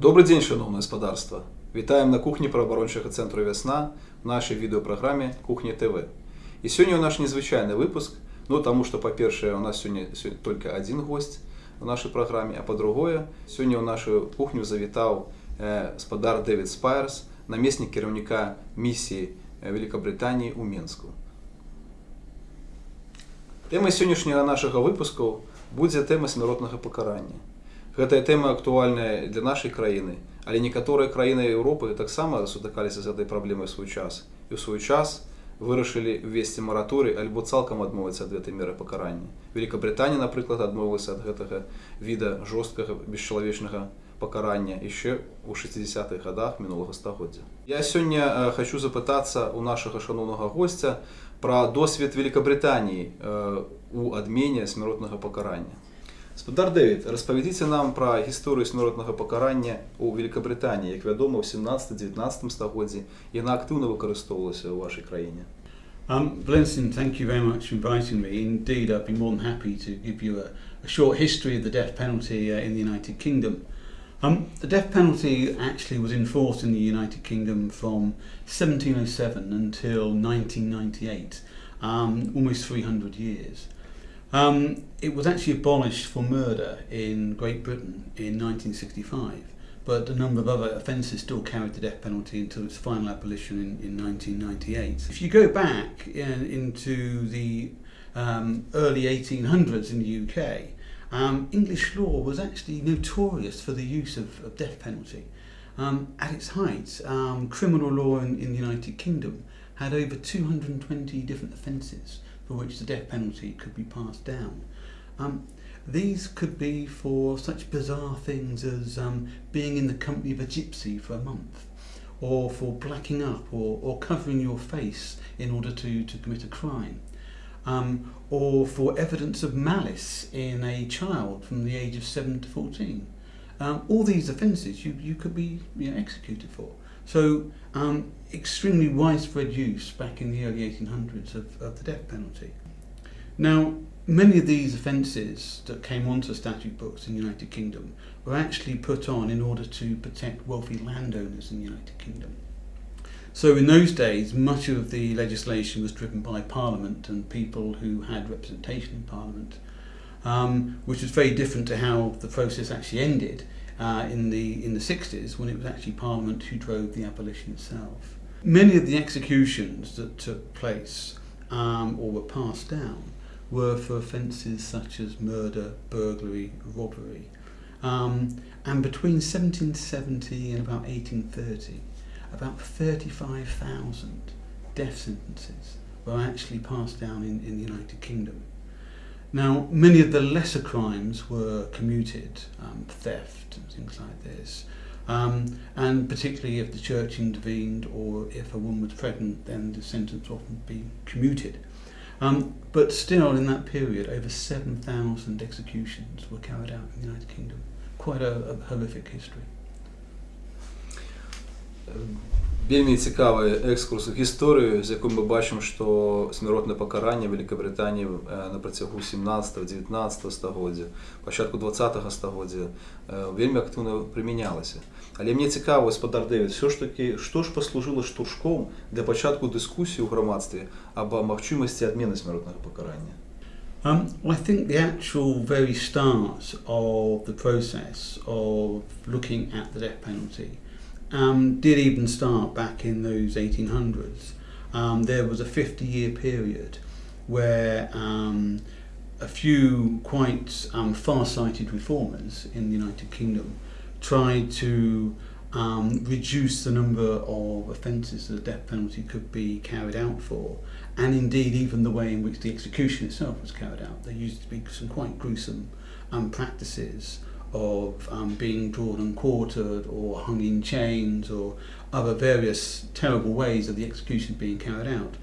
Добры дзень шаноўнае спадарства вітаем на кухні правабарончага цэнтру вясна нашай відэопраграме кухня ТВ і сёння ў наш незвычайны выпуск ну таму што па-першае у нас сёння только адзін госць у нашай праграме а па-другое сёння ў нашу кухню завітаў э, спадар Дэвід спайерс намеснік кіраўніка місіі э, Великабританіі ў Менску Тэма сённяшняга нашага выпускаў будзе тэма смяротнага пакарання покарання. Гэта тэма актуальная для нашай краіны, але некаторыя краіны Еўропы таксама сутыкаліся з гэтай праблемай свой час і ў свой час вырашылі ввесці мараторый альбо цалкам адмовіцца ад гэтай меры пакарання. Великабрытанія, напрыклад, адмовілася ад гэтага віда жорсткага бесчалавечнага пакарання яшчэ ў 60-х годах мінулага стагоддзя. Я сёння хочу запытацца у нашага шаноўнага госця пра досвед Великабрытаніі у адмене смяротнага пакарання. Господар Дэвід, распавядзіце нам пра гісторыю смяротнага пакарання ў Великабрытаніі, як вядома, у 17-19 стагоддзі яна актыўна выкарыстоўвалася ў вашай краіне. Um, Blenson, thank you very much for inviting me. Indeed, I'd be more than happy to give you a, a short history of the death penalty uh, in the United Kingdom. Um, the death penalty actually was enforced in the United Kingdom from 1707 until 1998, um, almost 300 years. Um, it was actually abolished for murder in Great Britain in 1965, but a number of other offences still carried the death penalty until its final abolition in, in 1998. If you go back in, into the um, early 1800s in the UK, um, English law was actually notorious for the use of, of death penalty. Um, at its height, um, criminal law in, in the United Kingdom had over 220 different offences for which the death penalty could be passed down. Um, these could be for such bizarre things as um, being in the company of a gypsy for a month, or for blacking up or, or covering your face in order to, to commit a crime, um, or for evidence of malice in a child from the age of 7 to 14. Um, all these offences you, you could be you know, executed for. So um, extremely widespread use back in the early 1800s of, of the death penalty. Now, many of these offences that came onto statute books in the United Kingdom were actually put on in order to protect wealthy landowners in the United Kingdom. So in those days, much of the legislation was driven by Parliament and people who had representation in Parliament, um, which was very different to how the process actually ended uh, in the in the 60s when it was actually Parliament who drove the abolition itself. Many of the executions that took place um, or were passed down were for offences such as murder, burglary, robbery. Um, and between 1770 and about 1830, about 35,000 death sentences were actually passed down in, in the United Kingdom. Now, many of the lesser crimes were commuted, um, theft and things like this. Um, and particularly if the church intervened or if a woman was pregnant, then the sentence often be commuted. Um, but still, in that period, over 7,000 executions were carried out in the United Kingdom. Quite a, a horrific history. Вельмі цікавы экскурс у гісторыю, з якім мы бачым, што смяротна пакаранне Вялікабрытаніі на працягу 17-19 стагоддзя, пачатку 20 стагоддзя вельмі актыўна прымянялася. Але мне цікава, спадар Дэвід, все ж такі, што ж паслужыла штуршком для пачатку дыскусіі ў грамадстве аб магчымасці адмены смяротнага пакарання. Um, I think the actual very start of the process of looking at the death penalty um, did even start back in those 1800s. Um, there was a 50 year period where um, a few quite um, far-sighted reformers in the United Kingdom tried to um, reduce the number of offences that the death penalty could be carried out for, and indeed even the way in which the execution itself was carried out. There used to be some quite gruesome um, practices of um, being drawn and quartered or hung in chains or other various terrible ways of the execution being carried out.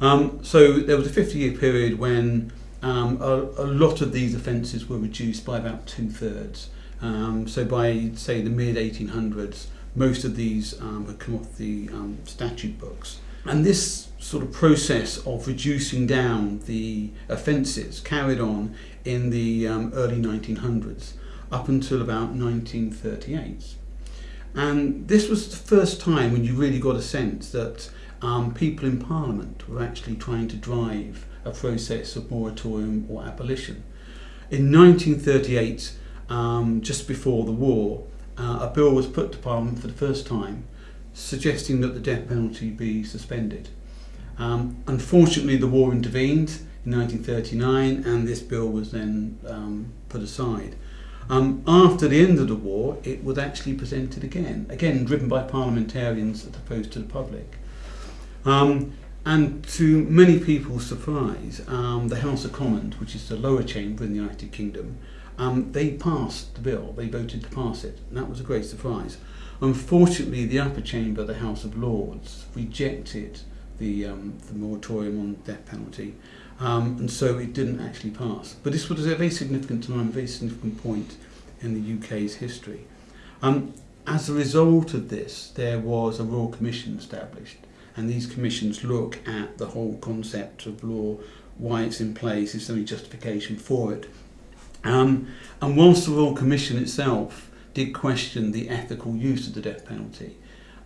Um, so there was a 50 year period when um, a, a lot of these offences were reduced by about two thirds. Um, so by say the mid 1800s, most of these um, had come off the um, statute books. And this sort of process of reducing down the offences carried on in the early 1900s up until about 1938. And this was the first time when you really got a sense that um, people in Parliament were actually trying to drive a process of moratorium or abolition. In 1938, um, just before the war, uh, a bill was put to Parliament for the first time suggesting that the death penalty be suspended. Um, unfortunately, the war intervened in 1939 and this bill was then um, put aside. Um, after the end of the war, it was actually presented again, again driven by parliamentarians as opposed to the public. Um, and to many people's surprise, um, the House of Commons, which is the lower chamber in the United Kingdom, um, they passed the bill, they voted to pass it, and that was a great surprise. Unfortunately, the upper chamber, the House of Lords, rejected the, um, the moratorium on death penalty, um, and so it didn't actually pass. But this was a very significant time, a very significant point in the UK's history. Um, as a result of this, there was a Royal Commission established, and these commissions look at the whole concept of law, why it's in place, is there any justification for it. Um, and whilst the Royal Commission itself did question the ethical use of the death penalty,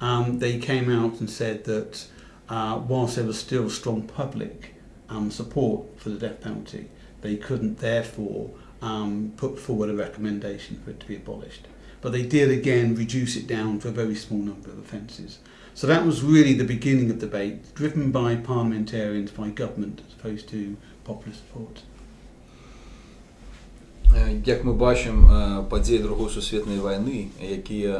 um, they came out and said that uh, whilst there was still strong public um, support for the death penalty, they couldn't therefore um, put forward a recommendation for it to be abolished. But they did again reduce it down to a very small number of offences. So that was really the beginning of debate, driven by parliamentarians, by government, as opposed to popular support. Як ми бачимо, події Другої сусветної війни, які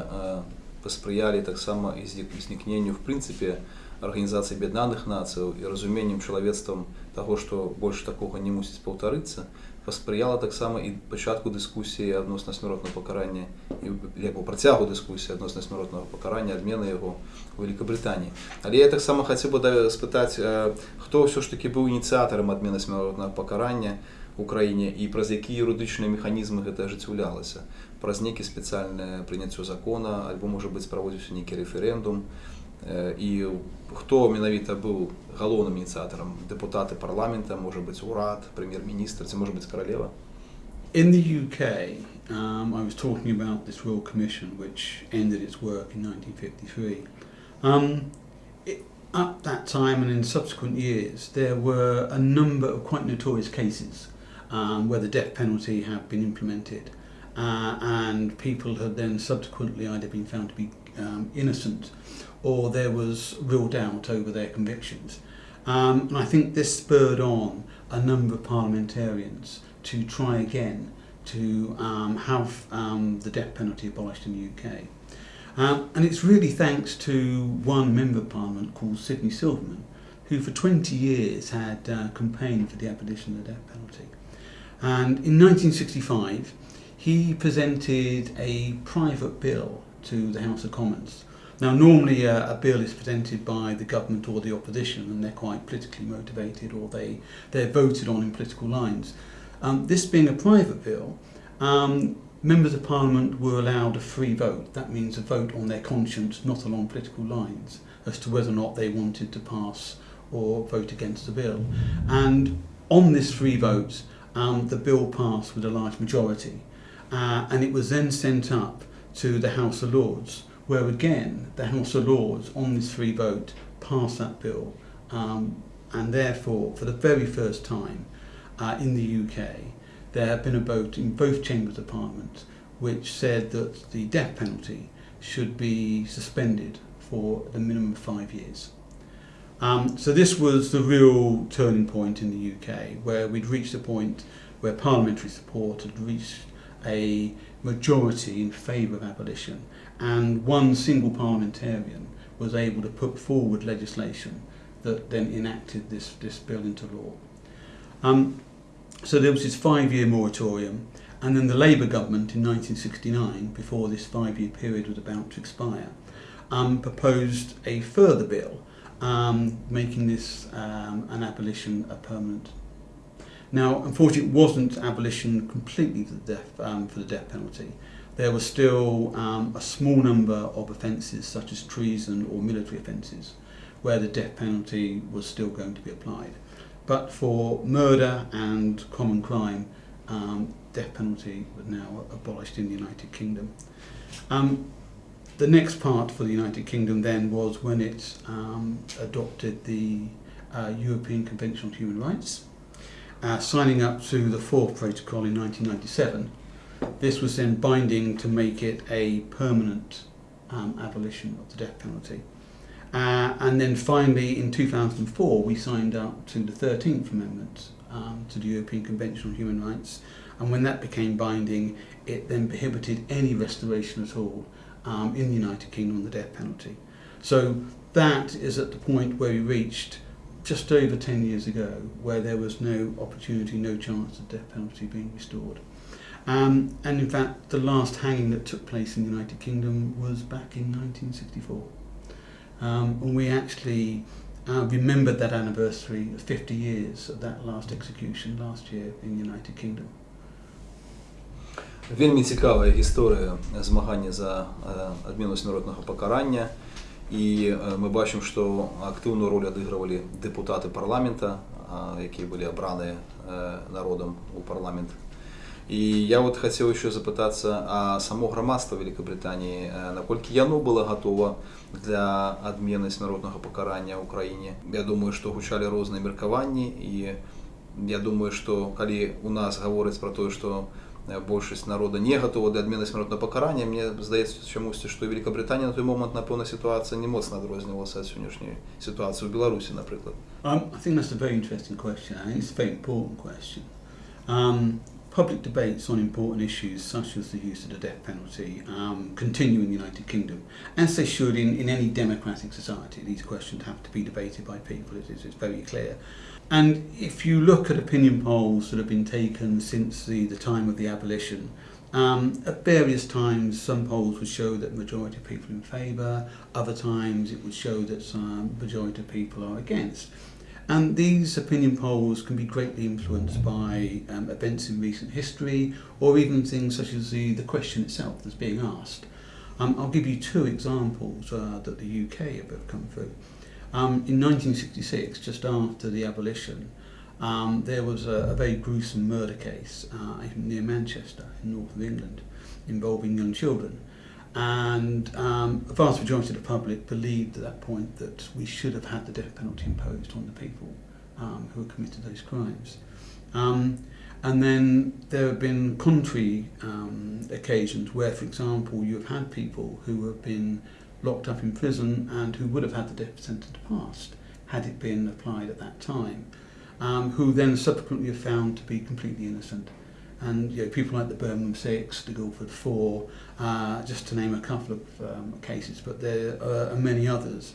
паспрыялі таксама знікненню в прынцыпе Арганізацыі Аб'яднаных Нацыяў і разуменнем чалавецтвам таго, што больш такога не мусіць паўтарыцца, паспрыяла таксама і пачатку дыскусіі адносна смяротнага пакарання і як у працягу дыскусіі адносна смяротнага пакарання адмены яго у Великабрытаніі. Але я таксама хацеў бы спытаць, хто ўсё ж такі быў ініцыятарам адмены смяротнага пакарання у краіне і праз якія юрыдычныя механізмы гэта ажыццяўлялася праз нейкі спецыяльнае прыняццё закона альбо можа быць праводзіўся нейкі рэферэндум і хто менавіта быў галоўным ініцыятарам дэпутаты парламента можа быць урад прэм'ер-міністр ці можа быць каралева In the UK, um, I was talking about this Royal Commission which ended its work in 1953. Um, it, at that time and in subsequent years, there were a number of quite notorious cases um, where the death penalty had been implemented uh, and people had then subsequently either been found to be um, innocent or there was real doubt over their convictions. Um, and I think this spurred on a number of parliamentarians to try again to um, have um, the death penalty abolished in the UK. Um, and it's really thanks to one member of parliament called Sydney Silverman, who for 20 years had uh, campaigned for the abolition of the death penalty. And in 1965, he presented a private bill to the House of Commons Now, normally a, a bill is presented by the government or the opposition, and they're quite politically motivated, or they they're voted on in political lines. Um, this being a private bill, um, members of parliament were allowed a free vote. That means a vote on their conscience, not along political lines, as to whether or not they wanted to pass or vote against the bill. And on this free vote, um, the bill passed with a large majority, uh, and it was then sent up to the House of Lords where again the House of Lords on this free vote passed that bill um, and therefore for the very first time uh, in the UK there had been a vote in both chambers of parliament which said that the death penalty should be suspended for the minimum of five years. Um, so this was the real turning point in the UK where we'd reached a point where parliamentary support had reached a majority in favour of abolition and one single parliamentarian was able to put forward legislation that then enacted this, this bill into law. Um, so there was this five-year moratorium and then the Labour government in 1969, before this five-year period was about to expire, um, proposed a further bill um, making this um, an abolition a permanent. Now, unfortunately, it wasn't abolition completely for the death, um, for the death penalty there was still um, a small number of offences such as treason or military offences where the death penalty was still going to be applied. But for murder and common crime, um, death penalty was now abolished in the United Kingdom. Um, the next part for the United Kingdom then was when it um, adopted the uh, European Convention on Human Rights, uh, signing up to the fourth protocol in 1997. This was then binding to make it a permanent um, abolition of the death penalty. Uh, and then finally, in 2004, we signed up to the 13th Amendment um, to the European Convention on Human Rights. And when that became binding, it then prohibited any restoration at all um, in the United Kingdom on the death penalty. So that is at the point where we reached just over 10 years ago, where there was no opportunity, no chance of death penalty being restored. Um, and in fact, the last hanging that took place in the United Kingdom was back in 1964. Um, and we actually uh, remembered that anniversary, 50 years of that last execution last year in the United Kingdom. Вельмі цікава історія змагання за адміну смертного покарання. І мы бачым, што актыўную ролю адыгрывалі дэпутаты парламента, якія былі абраныя народам у парламент. І я вот хацеў еще запытацца а само грамадства Великабританіі, наколькі яно было готова для адмены смяротнага пакарання ў краіне. Я думаю, што гучалі розныя меркаванні і я думаю, што калі у нас гавораць пра тое, што большасць народа не гатова да адмены смяротнага пакарання. Мне здаецца чамусьці што Великабританія на той момант напэўна сітуацыя не моцна адрознівалася ад сённяшняй сітуацыі ў Беларусі напрыклад. Um, I think that's a very interesting question I think it's a very important question. Um, public debates on important issues such as the use of the death penalty um, continue in the United Kingdom as they should in, in any democratic society. These questions have to be debated by people it is, it's very clear And if you look at opinion polls that have been taken since the, the time of the abolition, um, at various times some polls would show that majority of people in favour, other times it would show that some majority of people are against. And these opinion polls can be greatly influenced by um, events in recent history or even things such as the, the question itself that's being asked. Um, I'll give you two examples uh, that the UK have come through. Um, in 1966, just after the abolition, um, there was a, a very gruesome murder case uh, near Manchester in north of England involving young children. And um, vast majority of the public believed at that point that we should have had the death penalty imposed on the people um, who had committed those crimes. Um, and then there have been contrary um, occasions where, for example, you have had people who have been locked up in prison and who would have had the death sentence passed had it been applied at that time, um, who then subsequently are found to be completely innocent. And you know, people like the Birmingham Six, the Guildford Four, uh, just to name a couple of um, cases, but there are many others.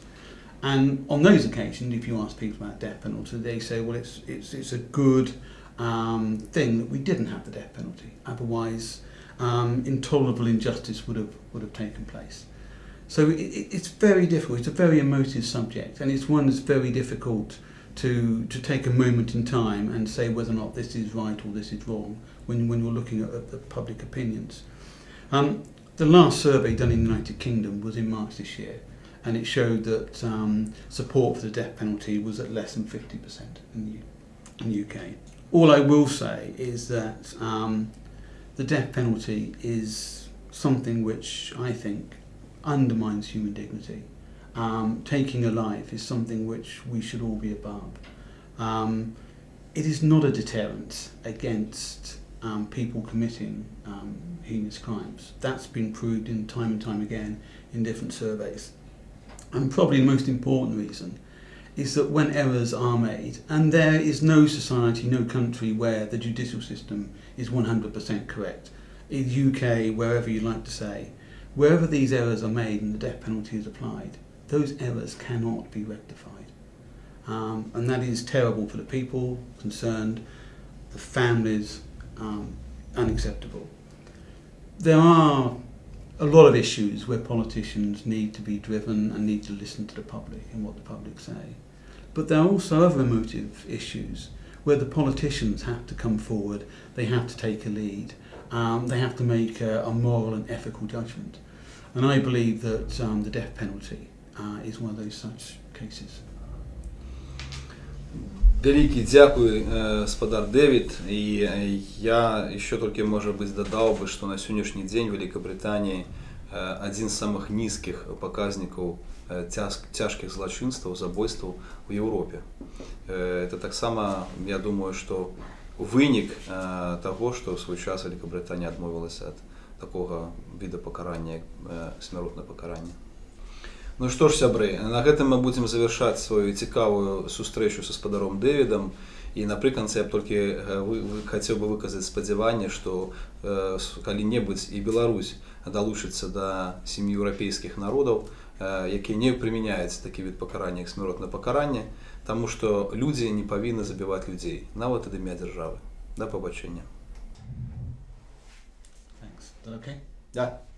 And on those occasions, if you ask people about death penalty, they say, well, it's, it's, it's a good um, thing that we didn't have the death penalty. Otherwise, um, intolerable injustice would have, would have taken place. So it, it's very difficult. It's a very emotive subject, and it's one that's very difficult to to take a moment in time and say whether or not this is right or this is wrong when when you're looking at, at the public opinions. Um, the last survey done in the United Kingdom was in March this year, and it showed that um, support for the death penalty was at less than 50% in the, in the UK. All I will say is that um, the death penalty is something which I think undermines human dignity. Um, taking a life is something which we should all be above. Um, it is not a deterrent against um, people committing um, heinous crimes. That's been proved in time and time again in different surveys. And probably the most important reason is that when errors are made, and there is no society, no country where the judicial system is 100% correct, in the UK, wherever you like to say, Wherever these errors are made and the death penalty is applied, those errors cannot be rectified. Um, and that is terrible for the people concerned, the families, um, unacceptable. There are a lot of issues where politicians need to be driven and need to listen to the public and what the public say. But there are also other emotive issues where the politicians have to come forward, they have to take a lead, um, they have to make a, a, moral and ethical judgment. And I believe that um, the death penalty uh, is one of those such cases. Вялікі дзякуй э, спадар Дэвід і э, я еще толькі можа быць дадаў бы, што на сённяшні дзень Вялікабрытаніі э, адзін з самых нізкіх паказнікаў цяжкіх э, злачынстваў забойстваў у Еўропе. Э, это таксама я думаю, што вынік э, того, что в свой час Великобританія відмовилася від такого виду покарання, як э, смертне покарання. Ну што ж сябры, на гэтым мы будзем завяршаць сваю цікавую сустрэчу са спадаром Дэвідам і напрыканцы я б толькі хацеў бы выказаць спадзяванне, што э, калі-небудзь і Беларусь далучыцца да сям'і еўрапейскіх народаў, э, якія не прымяняюць такі від пакарання як смяротнае пакаранне, таму што людзі не павінны забіваць людзей, нават ад імя дзяржавы. Да пабачэння. Okay? Да. Good.